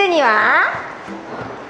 시드니와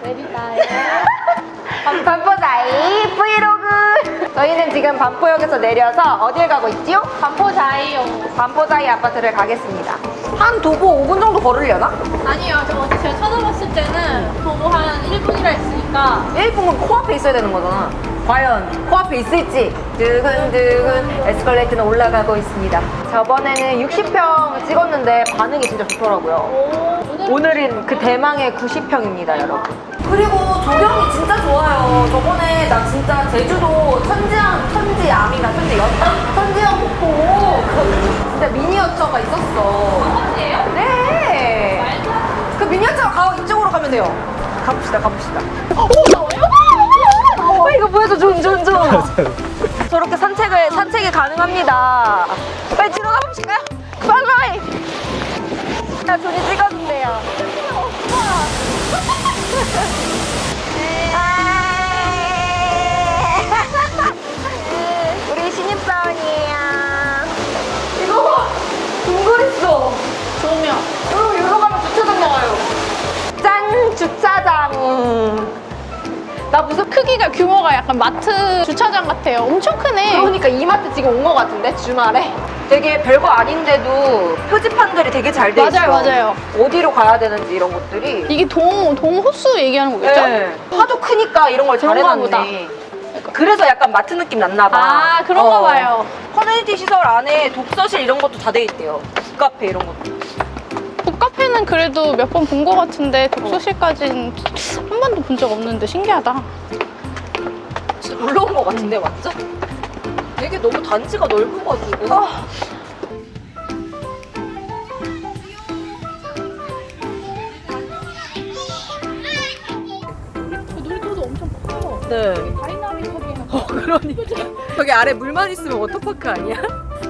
내리다요. 반포자이 브이로그 저희는 지금 반포역에서 내려서 어딜 가고 있지요? 반포자이요. 반포자이 아파트를 가겠습니다 한 도보 5분 정도 걸으려나? 아니요, 저 어제 제가 찾아봤을 때는 도보 한 1분이라 했으니까 1분은 코앞에 있어야 되는 거잖아 과연 코앞에 있을지 두근두근 에스컬레이터는 올라가고 있습니다 저번에는 60평 찍었는데 반응이 진짜 좋더라고요 오늘 오늘은 그 대망의 90평입니다 여러분. 그리고 조경이 진짜 좋아요. 저번에 나 진짜 제주도 천지암 천지암인가 천지연? 천지연 폭포. 그 진짜 미니어처가 있었어. 어디예요? 네. 그 미니어처 가 이쪽으로 가면 돼요. 가봅시다 가봅시다. 어, 어, 이거 보여줘 존존존. 저렇게 산책을 산책이 가능합니다. 빨리 들어가 보실까요? 빨리. 자 존이 찍어 준대요 우리 신입사원이에요. 이거 봐 동굴 있어. 조명. 여러분 여기로 가면 주차장 나와요. 짠 주차장 나 무슨 크기가 규모가 약간 마트 주차장 같아요. 엄청 크네. 그러니까 이마트 지금 온거 같은데 주말에 되게 별거 아닌데도 표지판들이 되게 잘 돼 있어 맞아요, 맞아요. 어디로 가야 되는지 이런 것들이 이게 동, 동 호수 얘기하는 거겠죠? 네. 하도 크니까 이런 걸 잘해놨네 그래서 약간 마트 느낌 났나 봐 아, 그런가 어. 봐요. 커뮤니티 시설 안에 독서실 이런 것도 다 돼 있대요 북카페 이런 것도 북 카페는 그래도 몇 번 본 것 같은데 독서실까지는 한 번도 본 적 없는데 신기하다. 진짜 놀러 온거 같은데 맞죠? 되게 너무 단지가 넓어가지고 그 놀이터도 엄청 커요. 네 다이나믹하게 어, 그러니까 저기 아래 물만 있으면 워터파크 아니야?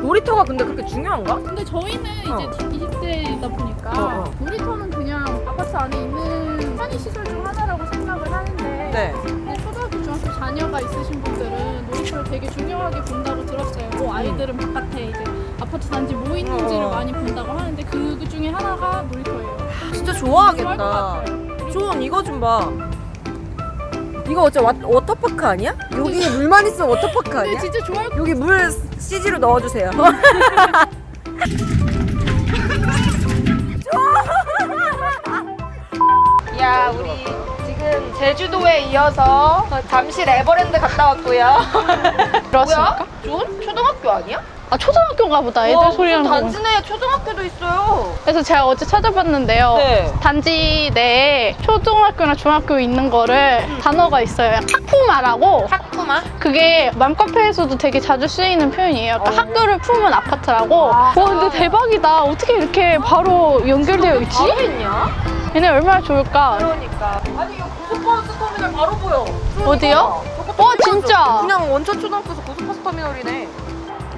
놀이터가 근데 그렇게 중요한가? 근데 저희는 어. 이제 20대이다 보니까 어, 어. 놀이터는 그냥 아파트 안에 있는 편의시설 중 하나라고 생각을 하는데 네 근데 초등학교, 중학교 자녀가 있으신 분들은 놀이터를 되게 중요하게 본다고 들었어요. 뭐 아이들은 바깥에 이제 아파트 단지 뭐 있는지를 어. 많이 본다고 하는데 그, 그 중에 하나가 놀이터예요. 진짜 좋아할 것 좋아하겠다. 존 이거 좀봐 이거 어째 와, 워터파크 아니야? 여기 물만 있으면 워터파크 아니야? 진짜 좋아할 것 여기 물 CG로 넣어주세요 제주도에 이어서 잠실 에버랜드 갔다 왔고요 들었습니까? 존? 초등학교 아니야? 아 초등학교인가 보다 애들 와, 소리랑. 단지 내에 초등학교도 있어요 그래서 제가 어제 찾아봤는데요. 네. 단지 내에 초등학교나 중학교 있는 거를 단어가 있어요. 학품아라고. 학구마? 그게 맘카페에서도 되게 자주 쓰이는 표현이에요. 그러니까 어. 학교를 품은 아파트라고. 아. 와 근데 대박이다. 어떻게 이렇게 바로 연결되어 있지? 얘네 얼마나 좋을까? 그러니까 아니 바로 보여 어디요? 저것도 와. 진짜? 그냥 원천 초등학교에서 고속버스 터미널이네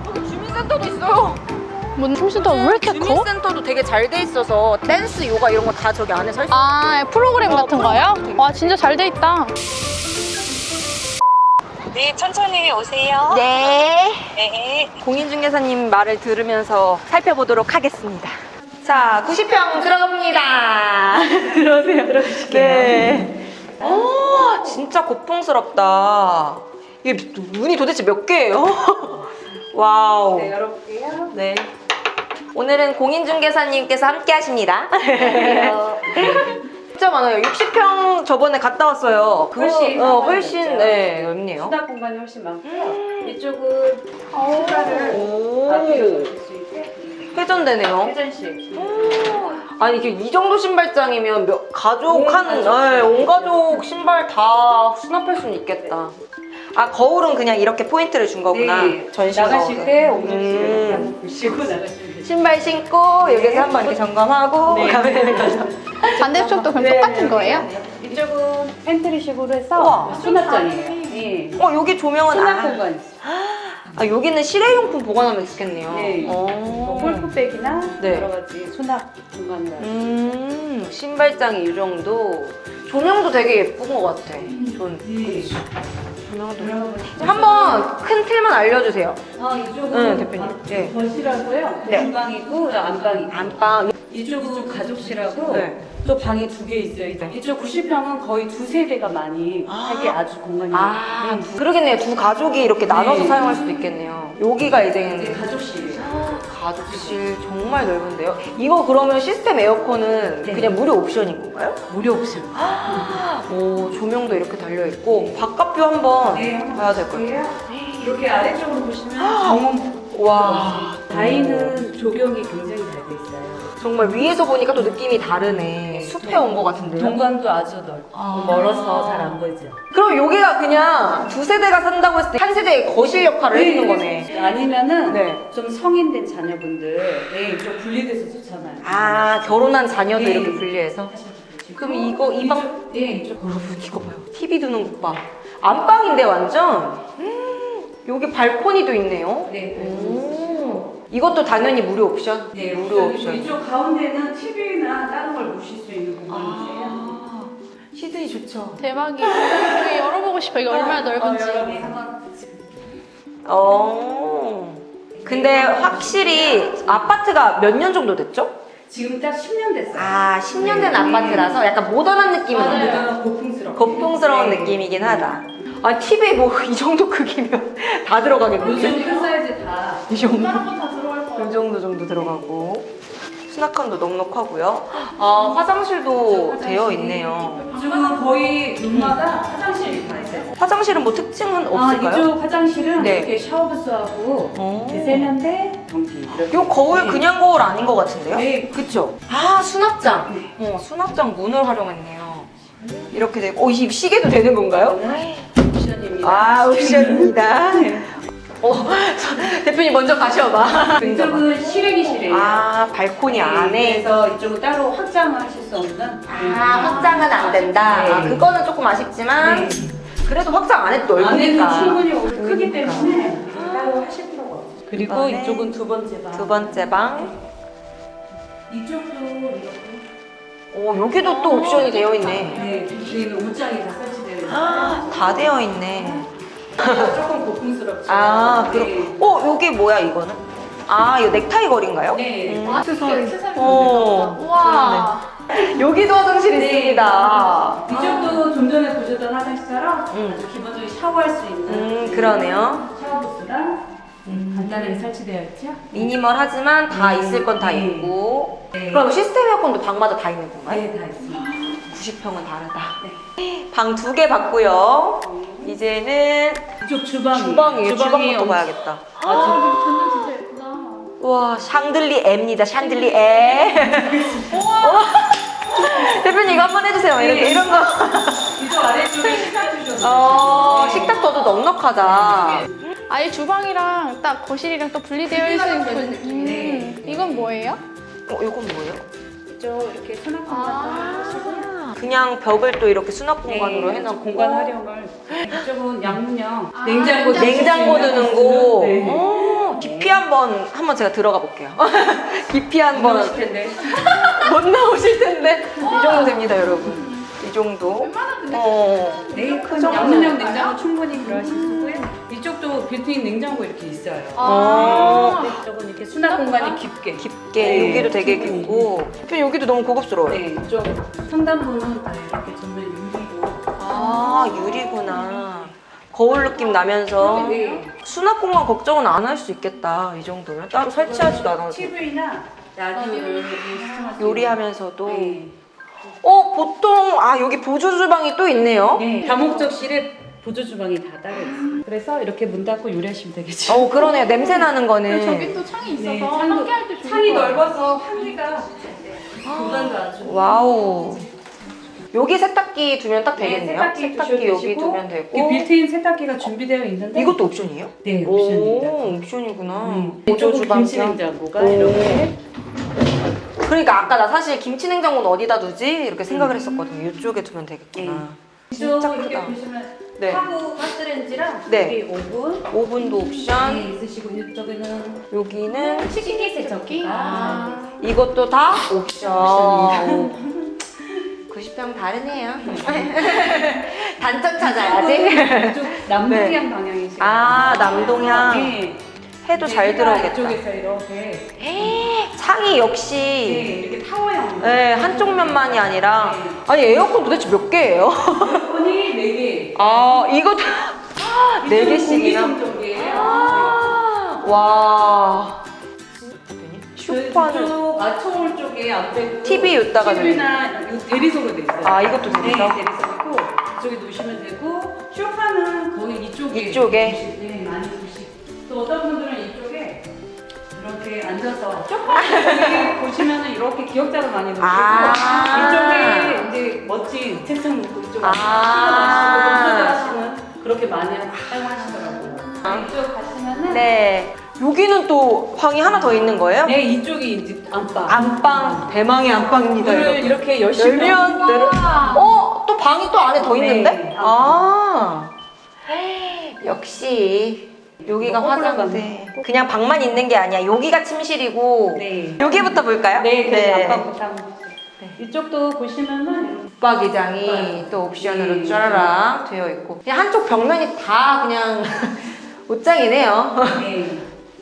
여기 주민센터도 있어요 뭔 춤시도 왜 이렇게 커? 주민센터도 되게 잘 돼 있어서 댄스, 요가 이런 거 다 저기 안에 살수 있어 아 프로그램 어, 같은 거요? 프로그램. 와 진짜 잘 돼 있다. 네, 천천히 오세요. 네 네. 공인중개사님 말을 들으면서 살펴보도록 하겠습니다 자 90평 들어갑니다 들어오세요 들어오실게요 네. 오 진짜 고풍스럽다 이게 문이 도대체 몇 개예요? 와우 네, 열어볼게요. 네. 오늘은 공인중개사님께서 함께 하십니다. 진짜 많아요. 60평 저번에 갔다 왔어요. 훨씬 어. 훨씬 네, 넓네요. 수납 공간이 훨씬 많고요. 이쪽은 신발을 수 있게 회전되네요. 회전식. 아니 이게 이 정도 신발장이면 몇, 가족 온 한, 가족. 네, 온 가족 신발 다 수납할 수는 있겠다. 아 거울은 그냥 이렇게 포인트를 준 거구나. 전신 네. 나가실 거울은. 때 ong덩이를 음. 보시고 나가시면. 신발 신고 여기서 한번 이렇게 점검하고 네. 가면 되는 거죠. 반대쪽도 그럼 네, 똑같은 네, 거예요? 네. 이쪽은 팬트리식으로 우와. 해서 수납장이에요. 예. 어 여기 조명은 수납 아, 공간 있어요. 아 여기는 실외용품 보관하면 좋겠네요. 네. 어. 뭐 골프백이나 네. 여러 가지 수납 공간으로 음 신발장이 이 정도. 조명도 되게 예쁜 것 같아. 전 네. 조명도. 한번 큰 틀만 알려주세요. 아, 이쪽은 응 대표님. 네. 거실하고요. 네. 안방이고 안방이 안방. 이쪽은 가족실하고 네. 또 방이 두 개 있어요. 이쪽 90평은 거의 두 세대가 많이 하기 아 주 공간이 아, 네. 그러겠네요. 두 가족이 이렇게 나눠서 네. 사용할 수도 있겠네요. 여기가 이제 이제 가족실이에요. 가족실 정말 넓은데요. 이거 그러면 시스템 에어컨은 네. 그냥 무료 옵션인 건가요? 무료 옵션. 오, 조명도 이렇게 달려 있고 바깥뷰 한번 네, 한번 봐야 될 것 같아요. 이렇게 아래쪽으로 보시면 정원 와, 다이는 조경이 굉장히 잘 돼 있어요. 정말 위에서 보니까 또 느낌이 다르네. 숲에 온 것 같은데요. 동간도 아주 넓고 아. 멀어서 잘 안 보이죠. 그럼 여기가 그냥 두 세대가 산다고 했을 때 한 세대의 거실 역할을 해주는 거네. 아니면은 네. 좀 성인된 자녀분들 네, 좀 분리돼서 좋잖아요. 아, 결혼한 자녀도 네. 이렇게 분리해서. 그럼 이거 이방 네, 이쪽 여러분 이거 봐요. TV 두는 것 봐. 안방인데 완전. 음, 여기 발코니도 있네요. 네. 오. 이것도 당연히 무료 옵션? 네, 무료 옵션. 이쪽 가운데는 TV나 다른 걸 보실 수 있는 공간이세요. 아, 시드니 좋죠. 대박이에요. 여기 열어보고 싶어. 이게 얼마나 넓은지. 여러분이 한번 어. 근데 확실히 아파트가 몇 년 정도 됐죠? 지금 딱 10년 됐어요. 아, 10년 된 아파트라서 약간 모던한 느낌은. 없네요. 고풍스럽고. 고풍스러운 네. 느낌이긴 하다. 아, TV 뭐이 정도 크기면 다 들어가겠는데? 요즘 큰 사이즈 다. 이 정도. 이 정도 정도 들어가고 수납칸도 넉넉하고요. 아 화장실도 되어 있네요. 이쪽은 거의 룸마다 화장실이 다 있어요. 화장실은 뭐 특징은 아, 없을까요? 이쪽 화장실은 네. 이렇게 샤워부스하고 어. 세면대, 변기. 이렇게. 요 거울 네. 그냥 거울 아닌 것 같은데요? 네. 그쵸? 아 수납장. 어 수납장 문을 활용했네요. 이렇게 되고, 어, 이 시계도 되는 건가요? 이거는 옵션입니다. 아 옵션입니다. 어 대표님 먼저 가셔봐. 이쪽은 실외기실이에요. 아 발코니 네, 안에. 그래서 이쪽은 따로 확장을 하실 수 없는. 아 확장은 안 된다. 네. 아, 그거는 조금 아쉽지만 네. 그래도 확장 안 해도 안에는 넓으니까. 충분히 크기 그러니까. 때문에 따로 하실 필요가 없어요. 그리고 이쪽은 두 번째 방. 두 번째 방. 이쪽도 이렇게. 오 여기도 또 옵션이 되어 있네. 네, 여기는 옷장이 다 설치되어 있어요. 아, 다 되어 있네. 고풍스럽죠. 아 네. 그럼 어 여기 뭐야 이거는? 아 이거 넥타이 거리인가요? 네. 음. 액세서리. 액세서리 어. 우와. 여기도 화장실 네. 있습니다. 이쪽도 좀 전에 보셨던 화장실처럼 음. 아주 기본적인 샤워할 수 있는 음 그러네요. 샤워부스랑 간단하게 설치되어 있죠. 미니멀하지만 다 음, 있을 건다 네. 있고. 네. 그럼 시스템 에어컨도 방마다 다 있는 건가요? 네, 다 있습니다. 90평은 다르다. 방두개 봤고요. 이제는 이쪽 주방이 주방이에요. 주방부터 엄- 봐야겠다. 아주 완전 진짜 예쁘다. 와 샹들리에입니다. 샹들리에. 우와. 대표님 이거 한번 해주세요. 이렇게 네. 이런 거. 이쪽 아래쪽에 식탁 주셨어요. 어 식탁도도 넉넉하다. 아예 주방이랑 딱 거실이랑 또 분리되어 있는 그 느낌이네. 음, 이건 뭐예요? 어 이건 뭐예요? 이쪽 이렇게 수납 공간 아. 그냥 벽을 또 이렇게 수납 공간으로 네, 해놓고 공간 활용을 이쪽은 양문형 아, 냉장고 냉장고 두는 곳. 네. 어, 깊이 한번 한번 제가 들어가 볼게요. 깊이 한번 넣으실 텐데 못 나오실 텐데 이 정도 됩니다, 여러분. 이 정도. 어. 네, 큰 정도 양문형? 냉장고 충분히 필요하실 거고요. 이쪽도 빌트인 냉장고 이렇게 있어요. 어. 아. 네, 이쪽은 이렇게 수납 공간이 깊게. 깊게 네. 여기도 되게 깊고. 대표님 여기도 너무 고급스러워요. 네, 이쪽 상단부는 다 이렇게 전면 유리로. 아 유리구나. 거울 느낌 나면서 네. 수납 공간 걱정은 안 할 수 있겠다. 이 정도면 따로 설치하지도 않아도 TV나 라디오를 요리하면서도. 있는. 어 보통 아 여기 보조 주방이 또 있네요. 네. 네. 다목적실에 보조 주방이 다 따로 있어요. 그래서 이렇게 문 닫고 요리하시면 되겠죠. 어 그러네요. 냄새 나는 거는. 저기 또 창이 있어서 네, 창도- 함께 할때 좋을 창이. 넓어서 환기가 공간도 아주 wow. 여기 세탁기 두면 딱 되겠네요. 네, 세탁기, 두셔도 여기 되시고, 두면 이 되고. 빌트인 세탁기가 준비되어 있는데 이것도 옵션이에요? 네 옵션입니다. 오, 옵션이구나. 음. 보조. 김치냉장고가 오. 이렇게 그러니까 아까 나 사실 김치 냉장고는 어디다 두지 이렇게 생각을 했었거든요. 이쪽에 두면 되겠구나. 이쪽 진짜 이렇게 크다. 보시면 네. 하부 가스레인지랑 네. 여기 오븐 오븐도 옵션. 네, 있으시고 이쪽에는 여기는 식기 세척기가 아. 이것도 다 옵션. 옵션입니다. 90평 다르네요. 단점 찾아야지. 이쪽 남동향 방향이시고 아, 남동향. 네. 해도 잘 들어오겠다. 이쪽에서 이렇게 에이, 창이 네, 역시 이렇게 타워형. 네, 한쪽 면만이 아니라 네. 아니 에어컨 도대체 몇 개예요? 에어컨이 4개. 아 이것도 네 개씩이나 공기청정기예요. 아, 와 쇼파는 쪽 맞춰올 쪽에 앞에 TV 여기다가 TV나 대리석으로 돼 있어요. 아, 이것도 대리석? 네, 대리석이고 이쪽에 놓으시면 되고 쇼파는 거의 이쪽에 이쪽에? 네. 또 어떤 분들은 이쪽에 이렇게 앉아서 쇼파 보시면 은 이렇게 기억자를 많이 놓으시고 아. 이쪽에 이제 멋진 책상 놓고 이쪽에 아. 하시는 그렇게 많이 사용하시더라고요. 아. 이쪽 가시면은 네 여기는 또 방이 하나 더 있는 거예요? 네 이쪽이 이제 안방. 안방 대망의 안방입니다 문을 이렇게 열면 내려 어? 또 방이 또 안에 더 네. 있는데? 아 역시 여기가 화장대 그냥 방만 있는 게 아니야 여기가 침실이고 네. 여기부터 볼까요? 네, 그래서 안방부터 한번 보세요. 이쪽도 보시면은 붙박이장이 네. 또 옵션으로 네. 쫘라락 되어 있고 그냥 한쪽 벽면이 다 그냥 옷장이네요 네.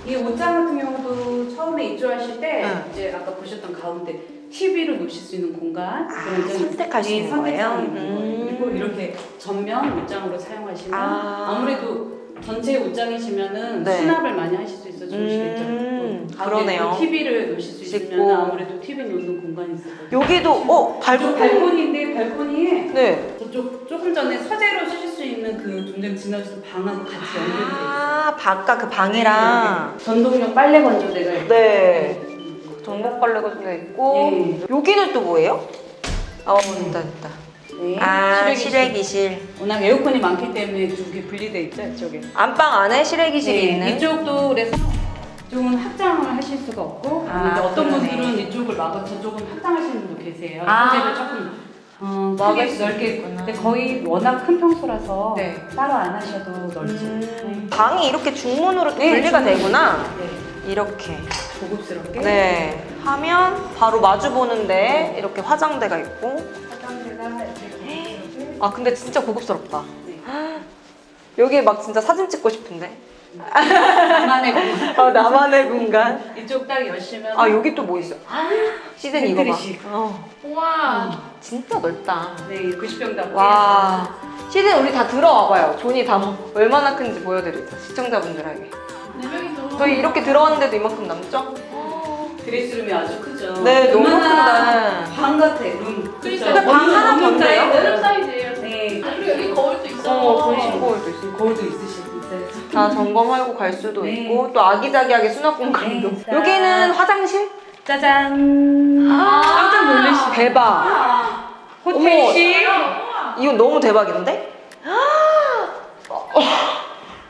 이 옷장 같은 경우도 처음에 입주하실 때 응. 이제 아까 보셨던 가운데 TV를 놓으실 수 있는 공간 아, 선택할 수 네, 있는 거예요? 음. 거예요. 그리고 이렇게 전면 옷장으로 사용하시면 아. 아. 무래도 전체 옷장이시면은 네. 수납을 많이 하실 수 있어 좋으시겠죠. 음, 또 가운데 그러네요. 또 TV를 놓으실 수. 있으면 아무래도 TV 놓는 공간이 있어요. 여기도 어 발코 발코니 발코니인데 발코니에 네. 저쪽 조금 전에 서재로 쓰실 수 있는 그 동생 지나주신 방하고 같이 연결돼 있어요. 아 바깥 그 방이랑 전동용 빨래 건조대가 있고. 네. 전복 빨래 같은 있고 네. 여기는 또 뭐예요? 어 됐다 됐다 네. 아 실외기실. 워낙 에어컨이 많기 때문에 두 개 분리돼 있죠 이쪽에. 안방 안에 실외기실이 네, 있는 이쪽도 그래서 이쪽은 확장을 하실 수가 없고 아, 어떤 그러네. 분들은 이쪽을 막아 저쪽은 확장하시는 분도 계세요. 아. 소재를 조금 어, 크게 수 넓게 있구나. 근데 거의 워낙 큰 평소라서 네. 따로 안 하셔도 넓죠. 음, 방이 이렇게 중문으로 또 네, 분리가 중문. 되구나 네. 이렇게 고급스럽게. 네 하면 바로 마주 보는데 이렇게 화장대가 있고 아 근데 진짜 고급스럽다 네. 여기 막 진짜 사진 찍고 싶은데 나만의 공간. 아 나만의 공간 이쪽 딱 열시면 아 여기 또 뭐 있어 시즌 이거 봐. 어, 우와. 진짜 넓다 네 90평 담고 와 시즌 우리 다 들어와봐요 존이 다 뭐- 얼마나 큰지 보여드리자 시청자분들에게 네 명이서. 저희 이렇게 들어왔는데도 이만큼 남죠? 드레스룸이 아주 크죠. 네, 너무 크다. 방 같아 룸. 그쵸? 방 하나? 사이즈. 여름 사이즈예요. 네. 아, 그리고 여기 거울도 있어. 어 네. 신고울도 있어 거울도 있으실 수 있어요. 다 점검하고 갈 수도 네. 있고 또 아기자기하게 수납 공간도 네. 여기는 화장실? 짜잔. 깜짝 놀라시. 대박 호텔식. 이건 너무 대박인데? 어,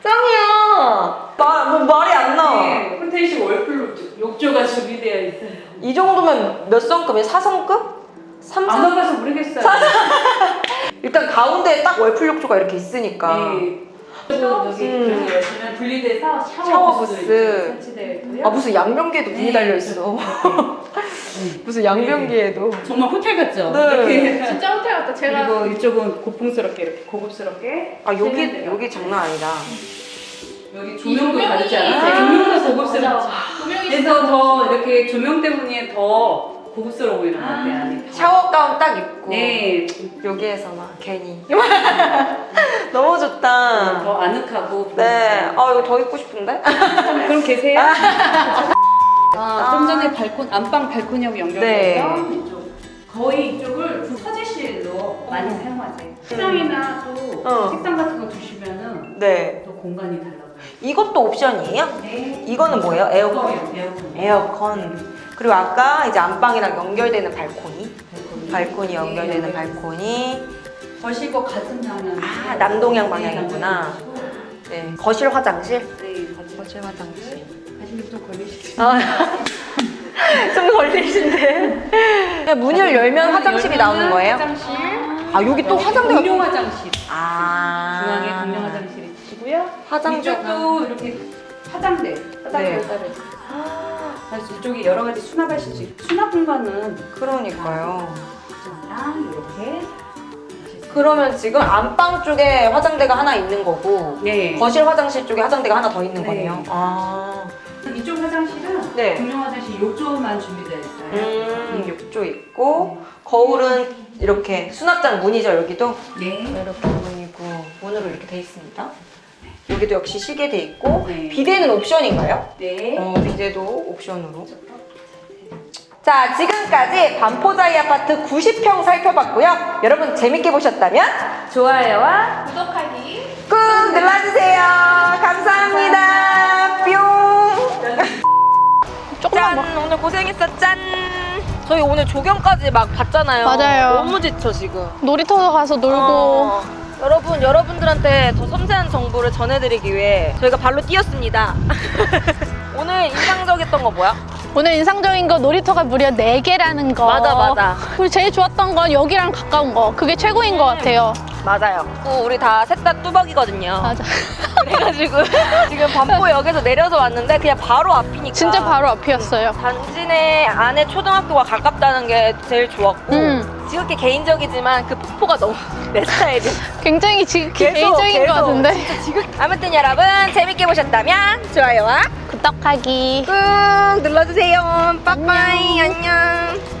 짱이야 말, 뭐 말이 안 나와 네, 호텔식 월풀 욕조가 준비되어 있어요. 이 정도면 몇 성급이에요? 4성급? 3, 안 4? 가봐서 모르겠어요. 일단 가운데에 딱 월풀 욕조가 이렇게 있으니까 네. 음. 분리돼서 샤워, 샤워 부스. 아 무슨 양변기에도 문이 네, 달려 있어 네. 무슨 양변기에도 정말 호텔 같죠? 네. 이렇게. 진짜 호텔 같다. 제가 그리고 이쪽은 고풍스럽게 이렇게 고급스럽게 아 여기. 여기 장난 아니다 여기 이 조명도 다르지 않아요? 아, 조명도 고급스럽죠. 그래서 더 이렇게 조명 때문에 더 고급스러워 보이는 것 같아요. 안에. 샤워 가운 딱 입고 네, 여기에서만 괜히 너무 좋다 더 아늑하고 네, 아 이거 더 입고 싶은데? 그럼 계세요? 아, 좀 전에 발콘 안방 발코니하고 연결돼서 네. 이쪽 거의 이쪽을 그 서재실로 많이 사용하세요. 식당이나 또 어. 책상 같은 거 두시면은 네 또 공간이 달라요. 이것도 옵션이에요? 네. 이거는 뭐예요? 에어컨? 에어컨. 에어컨 그리고 아까 이제 안방이랑 연결되는 발코니 발코니. 발코니 연결되는 네. 발코니 거실과 같은 방향. 아, 남동향 방향이구나. 네 거실 화장실 네, 거실. 거실 화장실 좀 걸리시죠. 아, 좀 걸리신데 문을 열면 화장실이 나오는 거예요? 화장실. 아 여기 또 화장대가 공용 화장실. 아 중앙에 공용 있으시고요. 이쪽도 이렇게 화장대. 화장대 네. 따로 있어요. 그래서 이쪽에 여러 가지 수납하실 수 있고 수납 공간은 그러니까요 이쪽이랑 이렇게 그러면 지금 안방 쪽에 화장대가 하나 있는 거고 네. 거실 화장실 쪽에 화장대가 하나 더 있는 네. 거네요. 아, 이쪽 화장실은 네. 공용 화장실 욕조만 준비되어 있어요. 음, 욕조 있고 거울은 이렇게 수납장 문이죠 여기도 네. 이렇게 문이고 문으로 이렇게 돼 있습니다. 여기도 역시 시계 돼 있고 네. 비데는 옵션인가요? 네. 어, 비데도 옵션으로. 자, 지금까지 반포자이 아파트 90평 살펴봤고요. 여러분 재밌게 보셨다면 좋아요와 구독하기. 꾹 눌러주세요. 감사합니다. 뿅. 조금만 짠, 오늘 고생했어. 짠. 저희 오늘 조경까지 막 봤잖아요. 맞아요. 너무 지쳐 지금. 놀이터 가서 놀고. 어, 여러분, 여러분들한테 더 섬세한 정보를 전해드리기 위해 저희가 발로 뛰었습니다. 오늘 인상적이었던 거 뭐야? 오늘 인상적인 거 놀이터가 무려 4개라는 거. 맞아, 맞아. 그리고 제일 좋았던 건 여기랑 가까운 거. 그게 최고인 것 같아요. 맞아요. 어, 우리 다 셋 다 뚜벅이거든요. 맞아. 그래가지고 지금 반포역에서 내려서 왔는데 그냥 바로 앞이니까. 진짜 바로 앞이었어요. 단지 내 안에 초등학교가 가깝다는 게 제일 좋았고 음. 지극히 개인적이지만 그 폭포가 너무 내 스타일이야. 굉장히 지, 계속, 개인적인 것 계속. 같은데. 아무튼 여러분 재밌게 보셨다면 좋아요와 구독하기. 꾹 눌러주세요. 빠빠이 안녕.